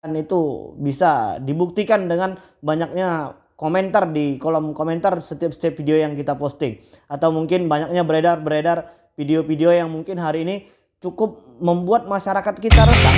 Dan itu bisa dibuktikan dengan banyaknya komentar di kolom komentar setiap-setiap video yang kita posting. Atau mungkin banyaknya beredar-beredar video-video yang mungkin hari ini cukup membuat masyarakat kita resah.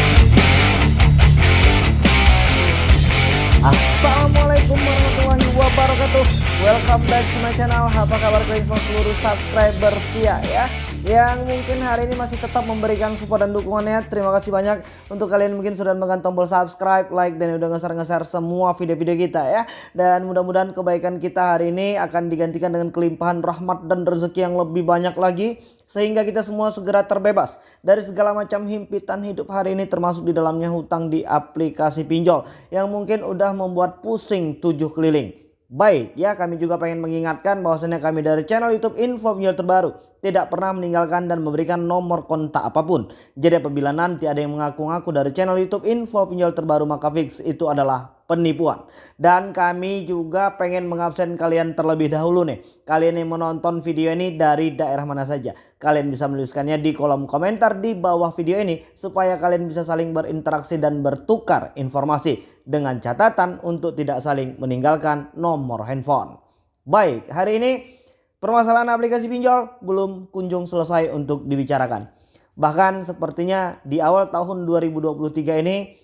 Assalamualaikum warahmatullahi wabarakatuh Welcome back to my channel Apa kabar kalian semua seluruh subscriber setia ya yang mungkin hari ini masih tetap memberikan support dan dukungannya. Terima kasih banyak untuk kalian mungkin sudah menekan tombol subscribe, like, dan udah ngeser-ngeser semua video-video kita ya. Dan mudah-mudahan kebaikan kita hari ini akan digantikan dengan kelimpahan rahmat dan rezeki yang lebih banyak lagi. Sehingga kita semua segera terbebas dari segala macam himpitan hidup hari ini termasuk di dalamnya hutang di aplikasi pinjol. Yang mungkin udah membuat pusing tujuh keliling. Baik ya kami juga pengen mengingatkan bahwasannya kami dari channel youtube info video terbaru tidak pernah meninggalkan dan memberikan nomor kontak apa pun. Jadi apabila nanti ada yang mengaku-ngaku dari channel youtube info video terbaru maka fix itu adalah penipuan. Dan kami juga pengen mengabsen kalian terlebih dahulu nih. Kalian yang menonton video ini dari daerah mana saja. Kalian bisa menuliskannya di kolom komentar di bawah video ini supaya kalian bisa saling berinteraksi dan bertukar informasi dengan catatan untuk tidak saling meninggalkan nomor handphone. Baik, hari ini permasalahan aplikasi pinjol belum kunjung selesai untuk dibicarakan. Bahkan sepertinya di awal tahun 2023 ini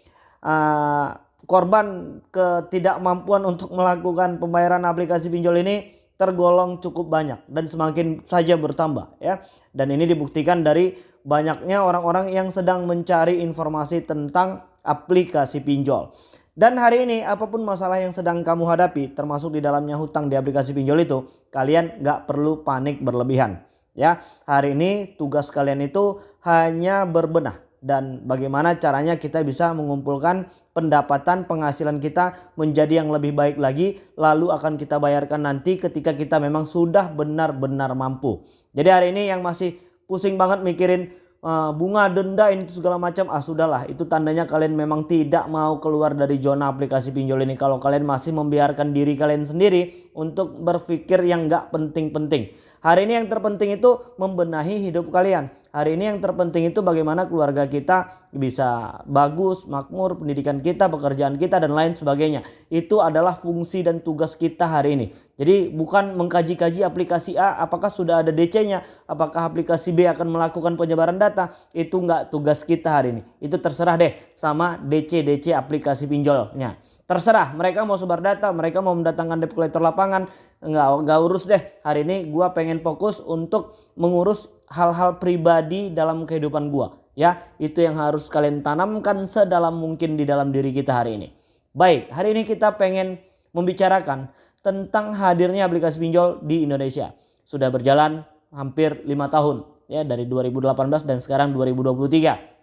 uh, korban ketidakmampuan untuk melakukan pembayaran aplikasi pinjol ini tergolong cukup banyak dan semakin saja bertambah ya. Dan ini dibuktikan dari banyaknya orang-orang yang sedang mencari informasi tentang aplikasi pinjol. Dan hari ini apa pun masalah yang sedang kamu hadapi termasuk di dalamnya hutang di aplikasi pinjol itu kalian gak perlu panik berlebihan. Ya, hari ini tugas kalian itu hanya berbenah dan bagaimana caranya kita bisa mengumpulkan pendapatan penghasilan kita menjadi yang lebih baik lagi lalu akan kita bayarkan nanti ketika kita memang sudah benar-benar mampu. Jadi hari ini yang masih pusing banget mikirin bunga denda ini segala macam ah sudahlah. Itu tandanya kalian memang tidak mau keluar dari zona aplikasi pinjol ini. Kalau kalian masih membiarkan diri kalian sendiri untuk berpikir yang nggak penting-penting. Hari ini yang terpenting itu membenahi hidup kalian. Hari ini yang terpenting itu bagaimana keluarga kita bisa bagus makmur pendidikan kita pekerjaan kita dan lain sebagainya. Itu adalah fungsi dan tugas kita hari ini jadi bukan mengkaji-kaji aplikasi A apakah sudah ada DC-nya, apakah aplikasi B akan melakukan penyebaran data, itu enggak tugas kita hari ini. Itu terserah deh sama DC-DC aplikasi pinjolnya. Terserah mereka mau sebar data, mereka mau mendatangkan debt collector lapangan, enggak, enggak urus deh. Hari ini gua pengen fokus untuk mengurus hal-hal pribadi dalam kehidupan gua. Ya, itu yang harus kalian tanamkan sedalam mungkin di dalam diri kita hari ini. Baik, hari ini kita pengen membicarakan tentang hadirnya aplikasi pinjol di Indonesia. Sudah berjalan hampir lima tahun ya dari 2018 dan sekarang 2023.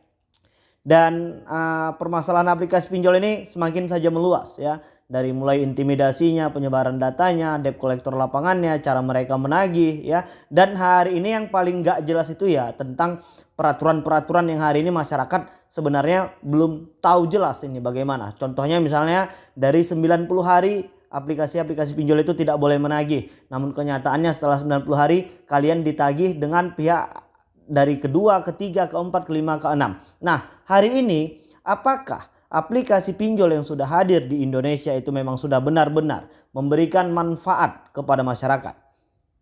Dan uh, permasalahan aplikasi pinjol ini semakin saja meluas ya. Dari mulai intimidasinya, penyebaran datanya, debt collector lapangannya, cara mereka menagih ya. Dan hari ini yang paling gak jelas itu ya tentang peraturan-peraturan yang hari ini masyarakat sebenarnya belum tahu jelas ini bagaimana. Contohnya misalnya dari 90 hari aplikasi-aplikasi pinjol itu tidak boleh menagih. Namun kenyataannya setelah 90 hari kalian ditagih dengan pihak dari kedua, ketiga, keempat, kelima, keenam. Nah hari ini apakah aplikasi pinjol yang sudah hadir di Indonesia itu memang sudah benar-benar memberikan manfaat kepada masyarakat?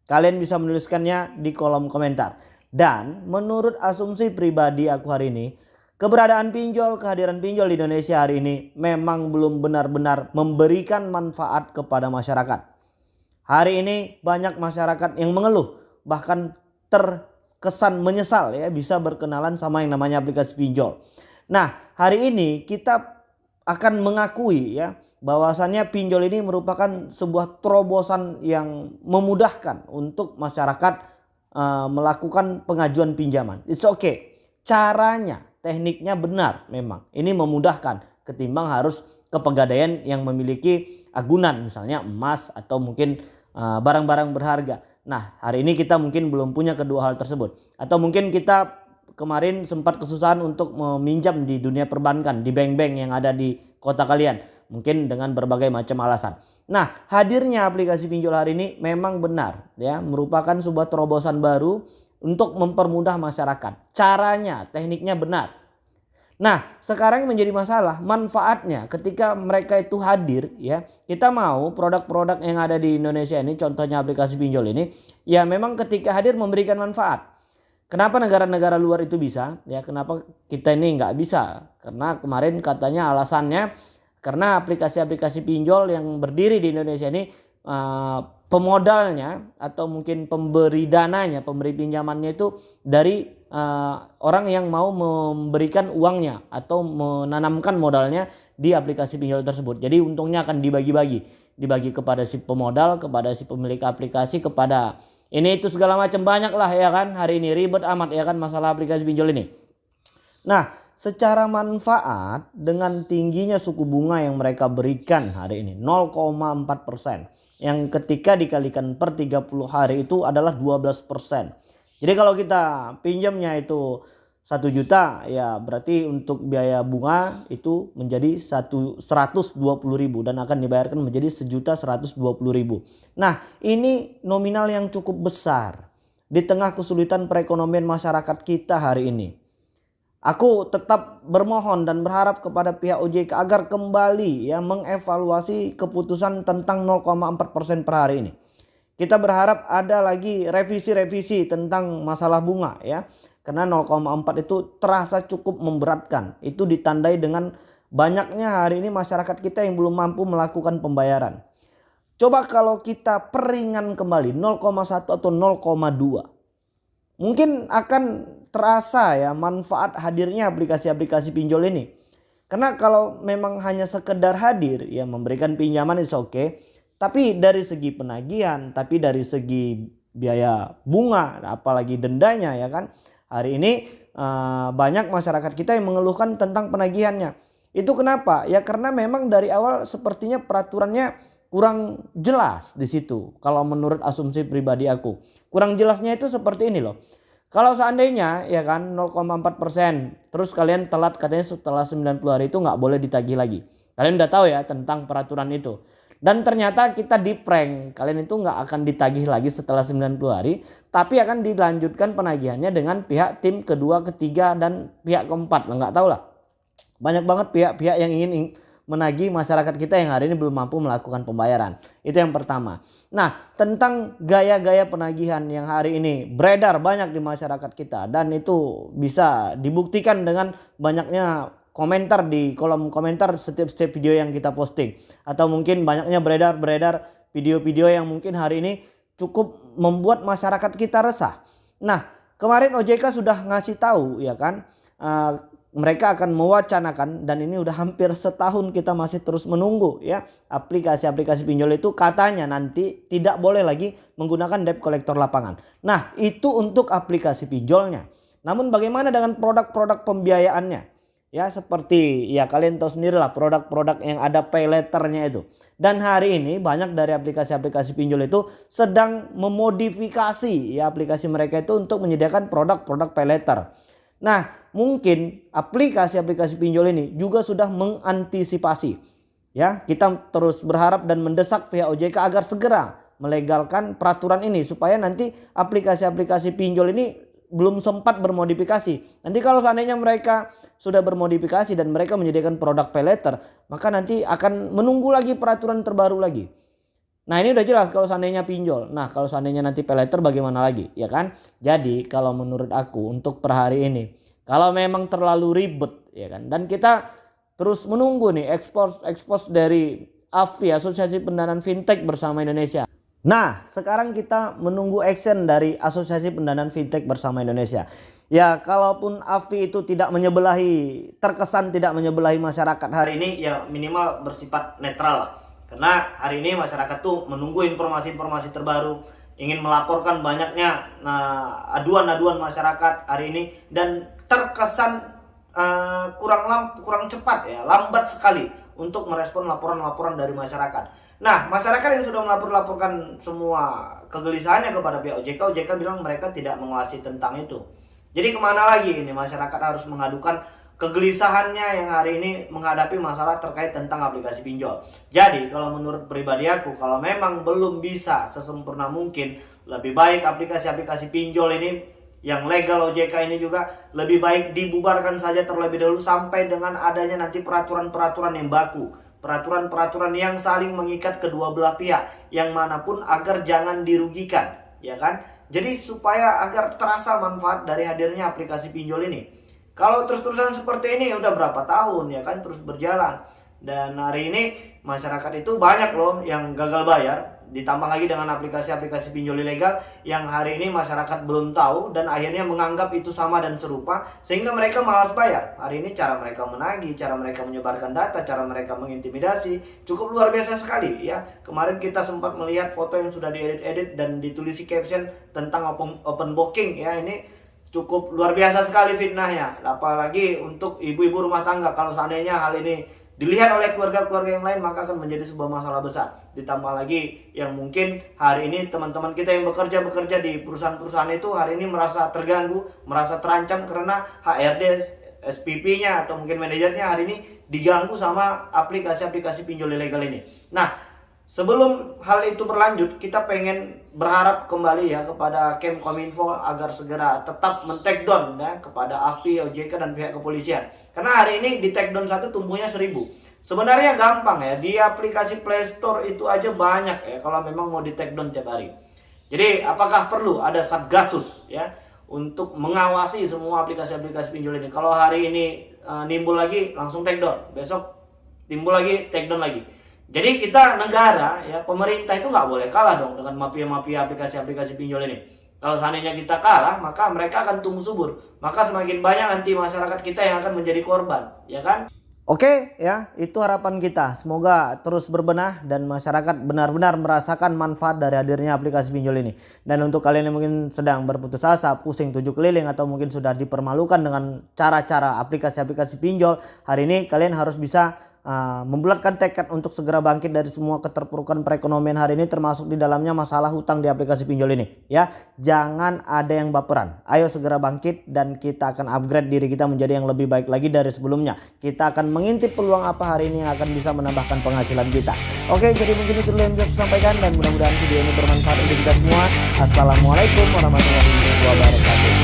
Kalian bisa menuliskannya di kolom komentar. Dan menurut asumsi pribadi aku hari ini Keberadaan pinjol, kehadiran pinjol di Indonesia hari ini memang belum benar-benar memberikan manfaat kepada masyarakat. Hari ini banyak masyarakat yang mengeluh bahkan terkesan menyesal ya bisa berkenalan sama yang namanya aplikasi pinjol. Nah hari ini kita akan mengakui ya bahwasannya pinjol ini merupakan sebuah terobosan yang memudahkan untuk masyarakat uh, melakukan pengajuan pinjaman. It's okay. Caranya tekniknya benar memang. Ini memudahkan ketimbang harus ke pegadaian yang memiliki agunan misalnya emas atau mungkin eh, barang-barang uh, berharga. Nah hari ini kita mungkin belum punya kedua hal tersebut. Atau mungkin kita kemarin sempat kesusahan untuk meminjam di dunia perbankan di bank-bank yang ada di kota kalian. Mungkin dengan berbagai macam alasan. Nah hadirnya aplikasi pinjol hari ini memang benar ya merupakan sebuah terobosan baru untuk mempermudah masyarakat. Caranya, tekniknya benar. Nah, sekarang menjadi masalah manfaatnya ketika mereka itu hadir ya. Kita mau produk-produk yang ada di Indonesia ini contohnya aplikasi pinjol ini ya memang ketika hadir memberikan manfaat. Kenapa negara-negara luar itu bisa? Ya, kenapa kita ini nggak bisa? Karena kemarin katanya alasannya karena aplikasi-aplikasi pinjol yang berdiri di Indonesia ini uh, pemodalnya atau mungkin pemberi dananya, pemberi pinjamannya itu dari uh, orang yang mau memberikan uangnya atau menanamkan modalnya di aplikasi pinjol tersebut. Jadi untungnya akan dibagi-bagi, dibagi kepada si pemodal, kepada si pemilik aplikasi, kepada ini itu segala macam banyak lah ya kan hari ini ribet amat ya kan masalah aplikasi pinjol ini. Nah secara manfaat dengan tingginya suku bunga yang mereka berikan hari ini 0,4 persen. Yang ketika dikalikan per 30 hari itu adalah 12 persen. Jadi kalau kita pinjamnya itu satu juta ya berarti untuk biaya bunga itu menjadi satu seratus dua puluh ribu dan akan dibayarkan menjadi sejuta seratus dua puluh ribu. Nah ini nominal yang cukup besar di tengah kesulitan perekonomian masyarakat kita hari ini. Aku tetap bermohon dan berharap kepada pihak OJK agar kembali ya mengevaluasi keputusan tentang 0,4% per hari ini. Kita berharap ada lagi revisi-revisi tentang masalah bunga ya karena 0,4 itu terasa cukup memberatkan. Itu ditandai dengan banyaknya hari ini masyarakat kita yang belum mampu melakukan pembayaran. Coba kalau kita peringan kembali 0,1 atau 0,2. Mungkin akan terasa ya manfaat hadirnya aplikasi-aplikasi pinjol ini. Karena kalau memang hanya sekedar hadir ya memberikan pinjaman itu oke. Okay. Tapi dari segi penagihan, tapi dari segi biaya bunga apalagi dendanya ya kan Hari ini uh, banyak masyarakat kita yang mengeluhkan tentang penagihannya. Itu kenapa? Ya karena memang dari awal sepertinya peraturannya kurang jelas di situ. Kalau menurut asumsi pribadi aku. Kurang jelasnya itu seperti ini loh. Kalau seandainya ya kan 0,4 persen. Terus kalian telat katanya setelah 90 hari itu nggak boleh ditagih lagi. Kalian udah tahu ya tentang peraturan itu. Dan ternyata kita di prank. Kalian itu nggak akan ditagih lagi setelah 90 hari. Tapi akan dilanjutkan penagihannya dengan pihak tim kedua, ketiga, dan pihak keempat. Nggak tahu lah. Banyak banget pihak-pihak yang ingin menagih masyarakat kita yang hari ini belum mampu melakukan pembayaran. Itu yang pertama. Nah tentang gaya-gaya penagihan yang hari ini beredar banyak di masyarakat kita. Dan itu bisa dibuktikan dengan banyaknya komentar di kolom komentar setiap-setiap video yang kita posting atau mungkin banyaknya beredar-beredar video-video yang mungkin hari ini cukup membuat masyarakat kita resah. Nah, kemarin OJK sudah ngasih tahu ya kan uh, mereka akan mewacanakan dan ini udah hampir setahun kita masih terus menunggu ya aplikasi-aplikasi pinjol itu katanya nanti tidak boleh lagi menggunakan debt collector lapangan. Nah, itu untuk aplikasi pinjolnya. Namun bagaimana dengan produk-produk pembiayaannya? Ya seperti ya kalian tahu sendiri lah produk-produk yang ada pay letternya itu. Dan hari ini banyak dari aplikasi-aplikasi pinjol itu sedang memodifikasi ya aplikasi mereka itu untuk menyediakan produk-produk pay letter. Nah mungkin aplikasi-aplikasi pinjol ini juga sudah mengantisipasi. Ya kita terus berharap dan mendesak pihak OJK agar segera melegalkan peraturan ini supaya nanti aplikasi-aplikasi pinjol ini belum sempat bermodifikasi. Nanti kalau seandainya mereka sudah bermodifikasi dan mereka menyediakan produk pay letter, maka nanti akan menunggu lagi peraturan terbaru lagi. Nah ini udah jelas kalau seandainya pinjol. Nah kalau seandainya nanti pay letter bagaimana lagi? Ya kan? Jadi kalau menurut aku untuk per hari ini. Kalau memang terlalu ribet ya kan. Dan kita terus menunggu nih ekspos ekspos dari AFI Asosiasi Pendanaan Fintech bersama Indonesia. Nah, sekarang kita menunggu action dari Asosiasi Pendanaan Fintech bersama Indonesia. Ya, kalaupun AFI itu tidak menyebelahi, terkesan tidak menyebelahi masyarakat hari ini, ya minimal bersifat netral lah. Karena hari ini masyarakat tuh menunggu informasi-informasi terbaru, ingin melaporkan banyaknya nah, aduan-aduan masyarakat hari ini dan terkesan uh, kurang lam, kurang cepat ya, lambat sekali untuk merespon laporan-laporan dari masyarakat. Nah, masyarakat yang sudah melapor-laporkan semua kegelisahannya kepada pihak OJK, OJK bilang mereka tidak menguasai tentang itu. Jadi ke mana lagi ini masyarakat harus mengadukan kegelisahannya yang hari ini menghadapi masalah terkait tentang aplikasi pinjol. Jadi kalau menurut pribadi aku, kalau memang belum bisa sesempurna mungkin, lebih baik aplikasi-aplikasi pinjol ini yang legal OJK ini juga lebih baik dibubarkan saja terlebih dahulu sampai dengan adanya nanti peraturan-peraturan yang baku. Peraturan-peraturan yang saling mengikat kedua belah pihak yang mana pun agar jangan dirugikan ya kan? Jadi supaya agar terasa manfaat dari hadirnya aplikasi pinjol ini kalau terus-terusan seperti ini udah berapa tahun ya kan terus berjalan dan hari ini masyarakat itu banyak loh yang gagal bayar ditambah lagi dengan aplikasi-aplikasi pinjol ilegal yang hari ini masyarakat belum tahu dan akhirnya menganggap itu sama dan serupa sehingga mereka malas bayar. Hari ini cara mereka menagih, cara mereka menyebarkan data, cara mereka mengintimidasi cukup luar biasa sekali ya. Kemarin kita sempat melihat foto yang sudah diedit-edit dan ditulisi caption tentang open, open booking ya ini cukup luar biasa sekali fitnahnya. Apalagi untuk ibu-ibu rumah tangga kalau seandainya hal ini dilihat oleh keluarga-keluarga yang lain maka akan menjadi sebuah masalah besar. Ditambah lagi yang mungkin hari ini teman-teman kita yang bekerja bekerja di perusahaan-perusahaan itu hari ini merasa terganggu merasa terancam karena HRD SPP-nya atau mungkin manajernya hari ini diganggu sama aplikasi-aplikasi pinjol ilegal ini. Nah Sebelum hal itu berlanjut, kita pengen berharap kembali ya kepada Kemkominfo agar segera tetap men-take down ya kepada AFI, OJK dan pihak kepolisian. Karena hari ini di take satu tumbuhnya seribu. Sebenarnya gampang ya, di aplikasi Play Store itu aja banyak ya kalau memang mau di take tiap hari. Jadi apakah perlu ada Satgasus ya untuk mengawasi semua aplikasi-aplikasi pinjol ini? Kalau hari ini uh, nimbul lagi langsung take down, besok timbul lagi take down lagi. Jadi kita negara ya pemerintah itu nggak boleh kalah dong dengan mafia-mafia aplikasi-aplikasi pinjol ini. Kalau seandainya kita kalah, maka mereka akan tumbuh subur. Maka semakin banyak nanti masyarakat kita yang akan menjadi korban, ya kan? Oke ya, itu harapan kita. Semoga terus berbenah dan masyarakat benar-benar merasakan manfaat dari hadirnya aplikasi pinjol ini. Dan untuk kalian yang mungkin sedang berputus asa, pusing tujuh keliling atau mungkin sudah dipermalukan dengan cara-cara aplikasi-aplikasi pinjol, hari ini kalian harus bisa uh, membulatkan tekad untuk segera bangkit dari semua keterpurukan perekonomian hari ini termasuk di dalamnya masalah hutang di aplikasi pinjol ini ya. Jangan ada yang baperan. Ayo segera bangkit dan kita akan upgrade diri kita menjadi yang lebih baik lagi dari sebelumnya. Kita akan mengintip peluang apa hari ini yang akan bisa menambahkan penghasilan kita. Oke jadi mungkin itu yang bisa sampaikan dan mudah-mudahan video ini bermanfaat untuk kita semua. Assalamualaikum warahmatullahi wabarakatuh